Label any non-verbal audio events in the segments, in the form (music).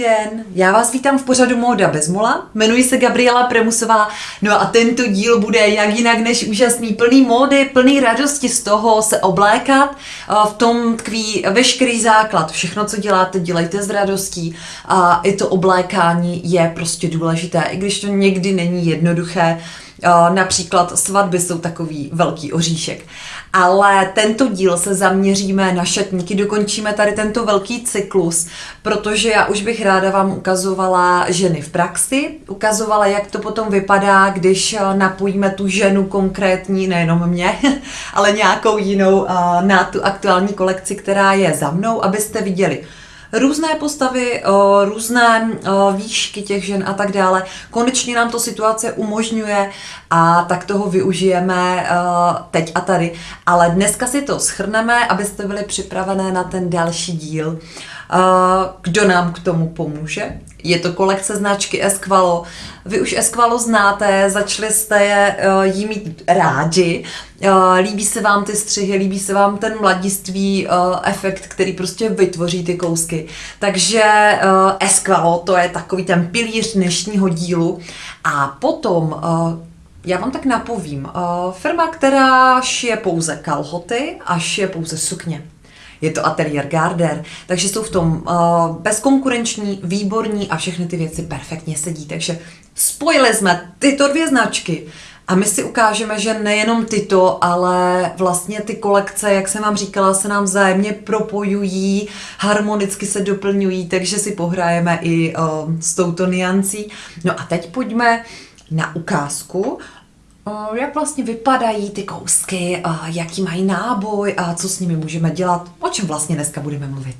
Den, já vás vítám v pořadu Móda bez mola. Jmenuji se Gabriela Premusová, no a tento díl bude jak jinak než úžasný, plný módy, plný radosti z toho se oblékat. V tom tkví veškerý základ, všechno, co děláte, dělejte s radostí a i to oblékání je prostě důležité, i když to někdy není jednoduché. Například svatby jsou takový velký oříšek. Ale tento díl se zaměříme na šatníky, dokončíme tady tento velký cyklus, protože já už bych ráda vám ukazovala ženy v praxi, ukazovala, jak to potom vypadá, když napojíme tu ženu konkrétní, nejenom mě, (laughs) ale nějakou jinou na tu aktuální kolekci, která je za mnou, abyste viděli, různé postavy, různé výšky těch žen a tak dále. Konečně nám to situace umožňuje a tak toho využijeme teď a tady. Ale dneska si to schrneme, abyste byli připravené na ten další díl. Kdo nám k tomu pomůže? Je to kolekce značky Esqualo. Vy už Esqualo znáte, začali jste je, jí mít rádi. Líbí se vám ty střihy, líbí se vám ten mladiství efekt, který prostě vytvoří ty kousky. Takže Esqualo to je takový ten pilíř dnešního dílu. A potom já vám tak napovím. Firma, která šije pouze kalhoty a šije pouze sukně je to ateliér Garder, takže jsou v tom uh, bezkonkurenční, výborní a všechny ty věci perfektně sedí. Takže spojili jsme tyto dvě značky a my si ukážeme, že nejenom tyto, ale vlastně ty kolekce, jak jsem vám říkala, se nám vzájemně propojují, harmonicky se doplňují, takže si pohrajeme i uh, s touto niancí. No a teď pojďme na ukázku jak vlastně vypadají ty kousky, jaký mají náboj a co s nimi můžeme dělat, o čem vlastně dneska budeme mluvit.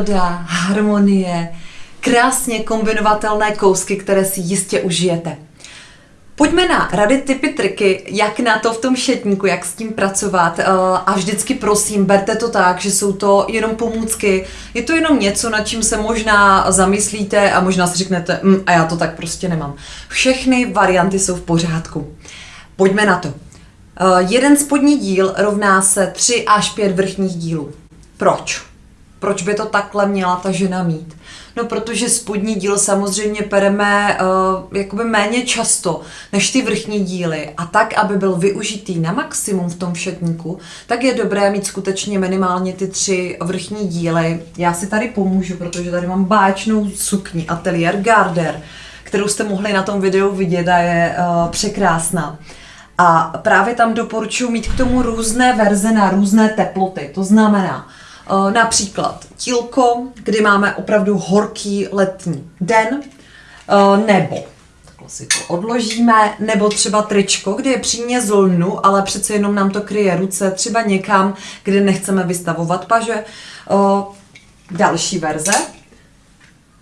Příroda, harmonie, krásně kombinovatelné kousky, které si jistě užijete. Pojďme na rady, typy, triky, jak na to v tom šetníku, jak s tím pracovat eh, a vždycky prosím, berte to tak, že jsou to jenom pomůcky, je to jenom něco, nad čím se možná zamyslíte a možná si řeknete, mm, a já to tak prostě nemám. Všechny varianty jsou v pořádku. Pojďme na to. Uh, jeden spodní díl rovná se 3 až 5 vrchních dílů. Proč? Proč by to takhle měla ta žena mít? No, protože spodní díl samozřejmě pereme uh, jakoby méně často než ty vrchní díly a tak, aby byl využitý na maximum v tom šatníku, tak je dobré mít skutečně minimálně ty tři vrchní díly. Já si tady pomůžu, protože tady mám báječnou sukni Atelier Garder, kterou jste mohli na tom videu vidět a je uh, překrásná. A právě tam doporučuji mít k tomu různé verze na různé teploty. To znamená, například tílko, kdy máme opravdu horký letní den, eh, nebo si to odložíme, nebo třeba tričko, kde je přímě z lnu, ale přece jenom nám to kryje ruce, třeba někam, kde nechceme vystavovat paže. Eh, další verze,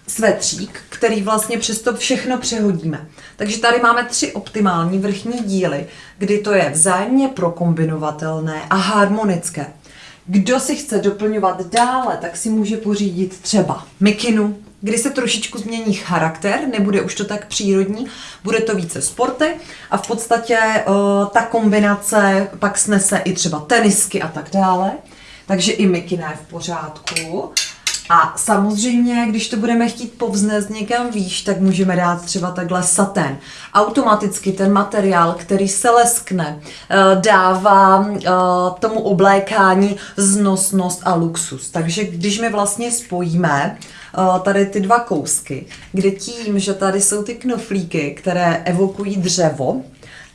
svetřík, který vlastně přes to všechno přehodíme. Takže tady máme tři optimální vrchní díly, kdy to je vzájemně prokombinovatelné a harmonické. Kdo si chce doplňovat dále, tak si může pořídit třeba mikinu, kdy se trošičku změní charakter, nebude už to tak přírodní, bude to více sporty a v podstatě uh, ta kombinace pak snese i třeba tenisky a tak dále. Takže i mikina je v pořádku. A samozřejmě, když to budeme chtít povznést někam výš, tak můžeme dát třeba takhle saten. Automaticky ten materiál, který se leskne, eh, dává eh, tomu oblékání znosnost a luxus. Takže když my vlastně spojíme eh, tady ty dva kousky, kde tím, že tady jsou ty knoflíky, které evokují dřevo,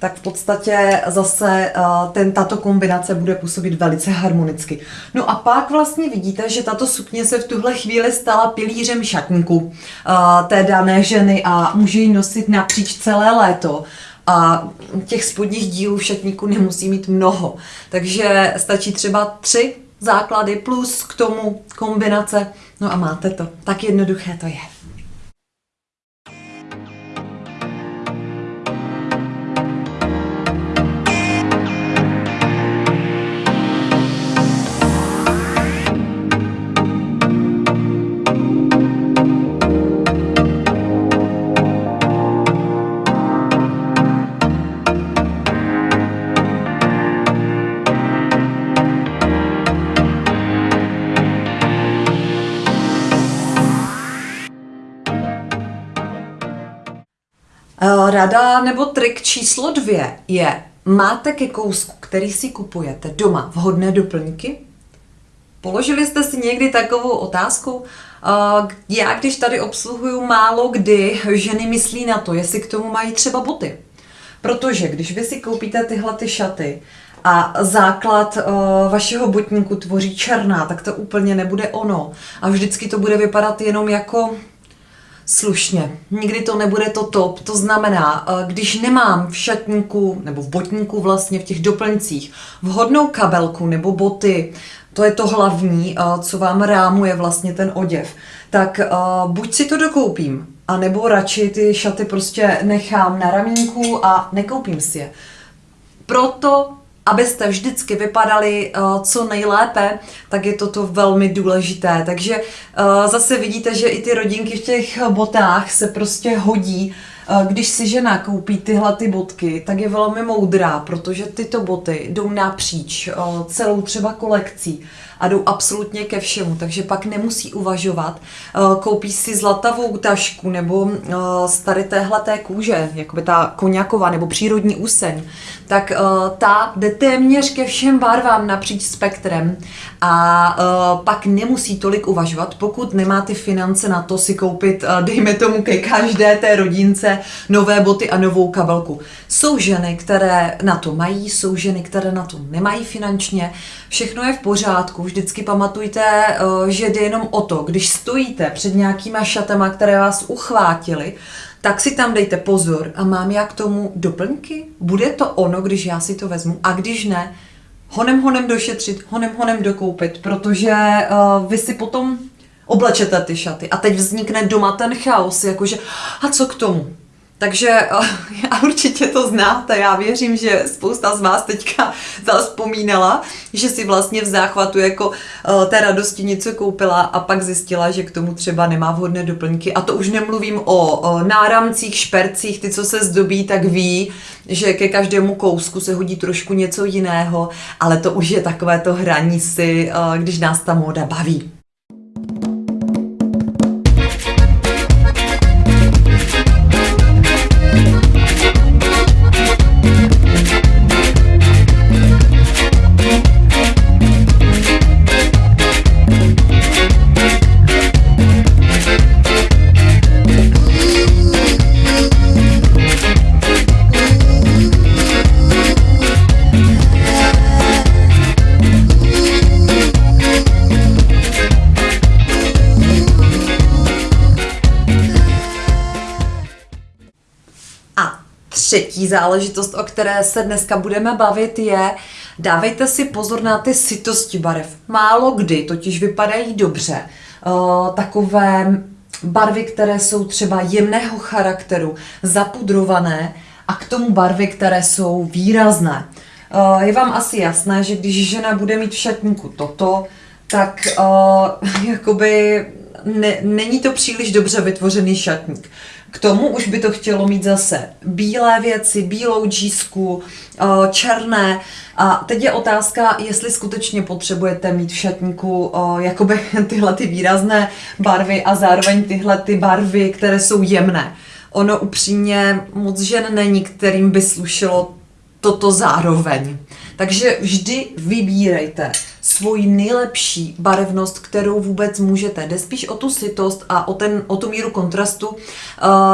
tak v podstatě zase uh, ten, tato kombinace bude působit velice harmonicky. No a pak vlastně vidíte, že tato sukně se v tuhle chvíli stala pilířem šatníku uh, té dané ženy a může ji nosit napříč celé léto. A těch spodních dílů v šatníku nemusí mít mnoho. Takže stačí třeba tři základy plus k tomu kombinace. No a máte to. Tak jednoduché to je. Rada nebo trik číslo dvě je, máte ke kousku, který si kupujete doma, vhodné doplňky? Položili jste si někdy takovou otázku? Eh, já, když tady obsluhuju málo kdy, ženy myslí na to, jestli k tomu mají třeba boty. Protože když vy si koupíte tyhle ty šaty a základ uh, vašeho botníku tvoří černá, tak to úplně nebude ono. A vždycky to bude vypadat jenom jako slušně. Nikdy to nebude to top. To znamená, eh, když nemám v šatníku nebo v botníku vlastně v těch doplňcích vhodnou kabelku nebo boty, to je to hlavní, eh, co vám rámuje vlastně ten oděv, tak eh, buď si to dokoupím, anebo radši ty šaty prostě nechám na ramínku a nekoupím si je. Proto abyste vždycky vypadali uh, co nejlépe, tak je toto velmi důležité. Takže uh, zase vidíte, že i ty rodinky v těch botách se prostě hodí. Uh, když si žena koupí tyhle ty botky, tak je velmi moudrá, protože tyto boty jdou napříč uh, celou třeba kolekcí a jdou absolutně ke všemu, takže pak nemusí uvažovat. Uh, koupí si zlatavou tašku nebo z tady téhleté kůže, jakoby ta koněková nebo přírodní úseň, tak ta jde téměř ke všem barvám napříč spektrem a pak nemusí tolik uvažovat, pokud nemá ty finance na to si koupit, dejme tomu ke každé té rodince, nové boty a novou kabelku. Jsou ženy, které na to mají, jsou ženy, které na to nemají finančně, všechno je v pořádku, vždycky pamatujte, uh, že jde jenom o to, když stojíte před nějakýma šatama, které vás uchvátily, tak si tam dejte pozor a mám já k tomu doplňky? Bude to ono, když já si to vezmu a když ne, honem honem došetřit, honem honem dokoupit, protože uh, vy si potom oblečete ty šaty a teď vznikne doma ten chaos, jakože a co k tomu? Takže uh, (laughs) já určitě to znáte, já věřím, že spousta z vás teďka (laughs) zaspomínala, že si vlastně v záchvatu jako uh, té radosti něco koupila a pak zjistila, že k tomu třeba nemá vhodné doplňky. A to už nemluvím o, náramcích, špercích, ty, co se zdobí, tak ví, že ke každému kousku se hodí trošku něco jiného, ale to už je takové to hraní si, uh, když nás ta móda baví. Třetí záležitost, o které se dneska budeme bavit, je dávejte si pozor na ty sytosti barev. Málo kdy totiž vypadají dobře. Uh, takové barvy, které jsou třeba jemného charakteru, zapudrované a k tomu barvy, které jsou výrazné. Eh, je vám asi jasné, že když žena bude mít v šatníku toto, tak uh, (laughs) jakoby ne, není to příliš dobře vytvořený šatník. K tomu už by to chtělo mít zase bílé věci, bílou džísku, uh, černé. A teď je otázka, jestli skutečně potřebujete mít v šatníku uh, jakoby (laughs) tyhle ty výrazné barvy a zároveň tyhle ty barvy, které jsou jemné. Ono upřímně moc žen není, kterým by slušelo toto zároveň. Takže vždy vybírejte svoji nejlepší barevnost, kterou vůbec můžete. Jde spíš o tu sitost a o, ten, o tu míru kontrastu, uh,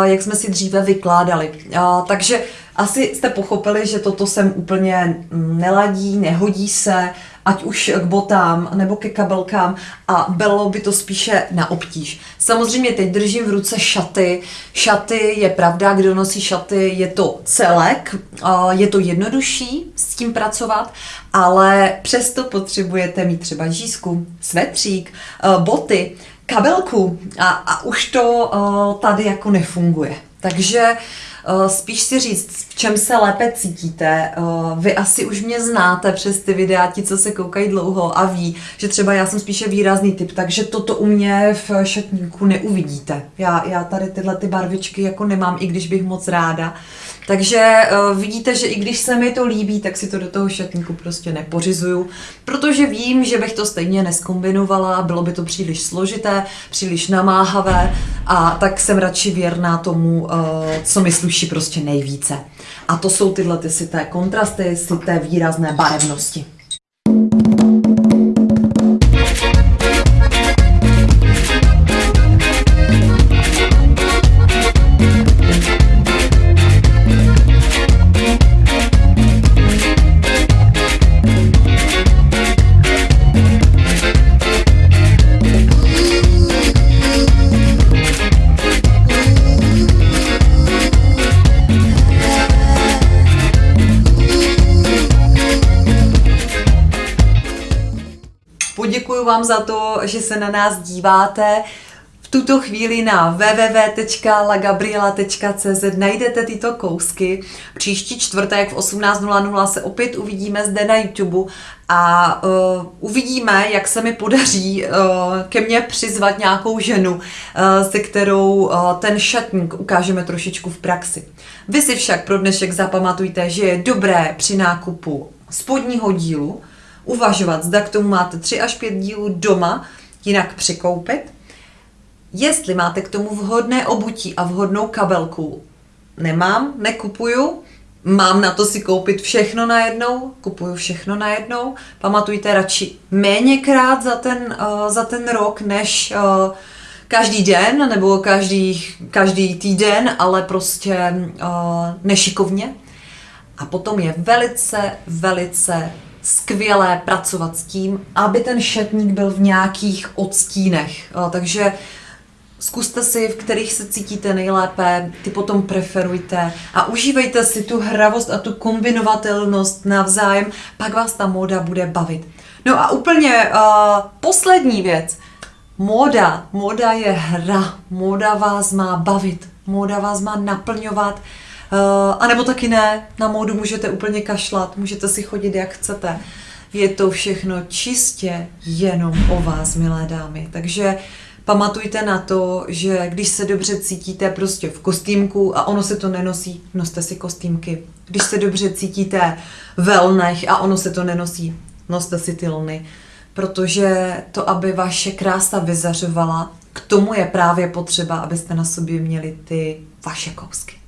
jak jsme si dříve vykládali. Uh, takže asi jste pochopili, že toto sem úplně neladí, nehodí se, ať už k botám nebo ke kabelkám a bylo by to spíše na obtíž. Samozřejmě teď držím v ruce šaty. Šaty je pravda, kdo nosí šaty, je to celek, je to jednodušší s tím pracovat, ale přesto potřebujete mít třeba žízku, svetřík, boty, kabelku a, a už to tady jako nefunguje. Takže uh, spíš si říct, v čem se lépe cítíte. Eh, vy asi už mě znáte přes ty videa, ti, co se koukají dlouho a ví, že třeba já jsem spíše výrazný typ, takže toto u mě v šatníku neuvidíte. Já, já tady tyhle ty barvičky jako nemám, i když bych moc ráda. Takže uh, vidíte, že i když se mi to líbí, tak si to do toho šatníku prostě nepořizuju, protože vím, že bych to stejně neskombinovala, bylo by to příliš složité, příliš namáhavé a tak jsem radši věrná tomu, co mi sluší prostě nejvíce. A to jsou tyhle ty sité kontrasty, sité výrazné barevnosti. Děkuji vám za to, že se na nás díváte. V tuto chvíli na www.lagabriela.cz najdete tyto kousky. Příští čtvrtek v 18.00 se opět uvidíme zde na YouTube a uh, uvidíme, jak se mi podaří uh, ke mně přizvat nějakou ženu, uh, se kterou uh, ten šatník ukážeme trošičku v praxi. Vy si však pro dnešek zapamatujte, že je dobré při nákupu spodního dílu uvažovat, zda k tomu máte 3 až 5 dílů doma, jinak přikoupit. Jestli máte k tomu vhodné obutí a vhodnou kabelku, nemám, nekupuju, mám na to si koupit všechno najednou, kupuju všechno najednou. Pamatujte radši méněkrát za ten, uh, za ten rok, než uh, každý den nebo každý, každý týden, ale prostě uh, nešikovně. A potom je velice, velice skvělé pracovat s tím, aby ten šatník byl v nějakých odstínech. Takže zkuste si, v kterých se cítíte nejlépe, ty potom preferujte a užívejte si tu hravost a tu kombinovatelnost navzájem, pak vás ta móda bude bavit. No a úplně uh, poslední věc. Móda. Móda je hra. Móda vás má bavit. Móda vás má naplňovat a nebo taky ne, na módu můžete úplně kašlat, můžete si chodit jak chcete. Je to všechno čistě jenom o vás, milé dámy. Takže pamatujte na to, že když se dobře cítíte prostě v kostýmku a ono se to nenosí, noste si kostýmky. Když se dobře cítíte v lnech a ono se to nenosí, noste si ty lny. Protože to, aby vaše krása vyzařovala, k tomu je právě potřeba, abyste na sobě měli ty vaše kousky.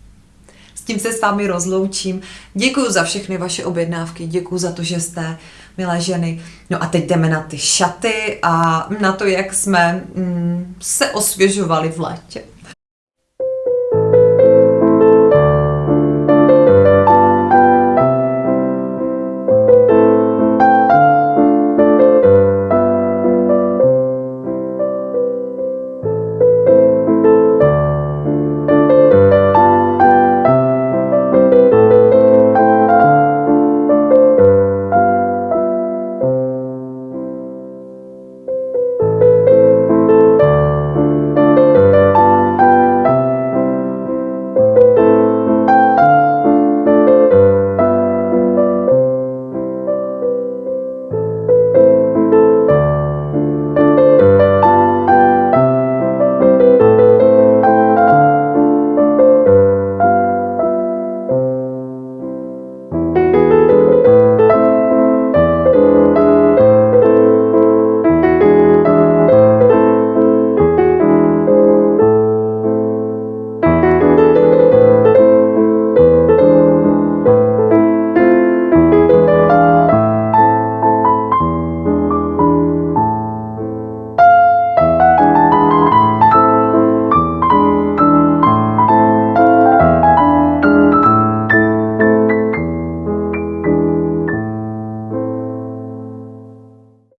S tím se s vámi rozloučím. Děkuji za všechny vaše objednávky, děkuji za to, že jste milé ženy. No a teď jdeme na ty šaty a na to, jak jsme mm, se osvěžovali v létě.